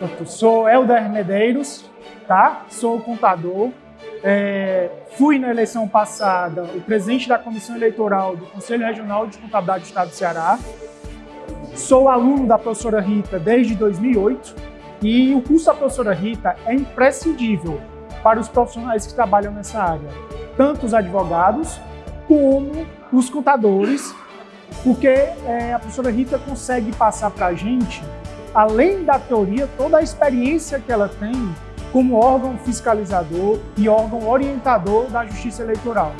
Eu sou Helder Medeiros, tá? sou contador, é, fui na eleição passada o presidente da Comissão Eleitoral do Conselho Regional de Contabilidade do Estado do Ceará, sou aluno da professora Rita desde 2008 e o curso da professora Rita é imprescindível para os profissionais que trabalham nessa área, tanto os advogados como os contadores, porque é, a professora Rita consegue passar para a gente, além da teoria, toda a experiência que ela tem como órgão fiscalizador e órgão orientador da Justiça Eleitoral.